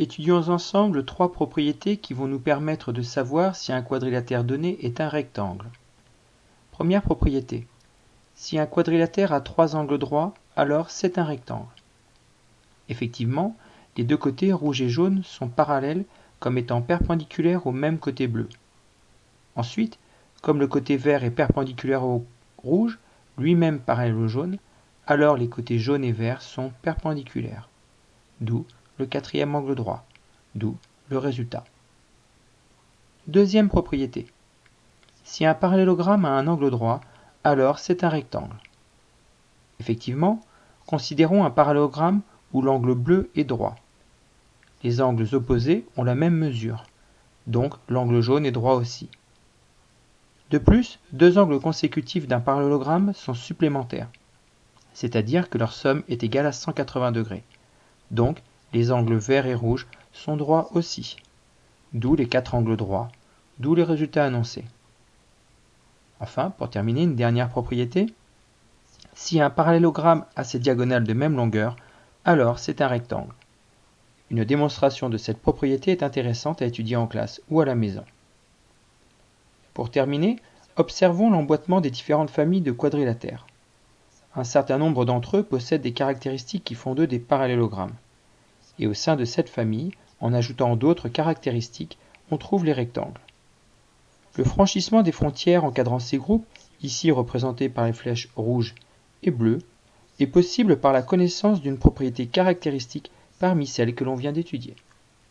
Étudions ensemble trois propriétés qui vont nous permettre de savoir si un quadrilatère donné est un rectangle. Première propriété. Si un quadrilatère a trois angles droits, alors c'est un rectangle. Effectivement, les deux côtés rouge et jaune sont parallèles comme étant perpendiculaires au même côté bleu. Ensuite, comme le côté vert est perpendiculaire au rouge, lui-même parallèle au jaune, alors les côtés jaune et vert sont perpendiculaires. D'où le quatrième angle droit, d'où le résultat. Deuxième propriété. Si un parallélogramme a un angle droit, alors c'est un rectangle. Effectivement, considérons un parallélogramme où l'angle bleu est droit. Les angles opposés ont la même mesure, donc l'angle jaune est droit aussi. De plus, deux angles consécutifs d'un parallélogramme sont supplémentaires, c'est-à-dire que leur somme est égale à 180 degrés. Donc, les angles verts et rouges sont droits aussi, d'où les quatre angles droits, d'où les résultats annoncés. Enfin, pour terminer, une dernière propriété. Si un parallélogramme a ses diagonales de même longueur, alors c'est un rectangle. Une démonstration de cette propriété est intéressante à étudier en classe ou à la maison. Pour terminer, observons l'emboîtement des différentes familles de quadrilatères. Un certain nombre d'entre eux possèdent des caractéristiques qui font d'eux des parallélogrammes. Et au sein de cette famille, en ajoutant d'autres caractéristiques, on trouve les rectangles. Le franchissement des frontières encadrant ces groupes, ici représentés par les flèches rouges et bleues, est possible par la connaissance d'une propriété caractéristique parmi celles que l'on vient d'étudier.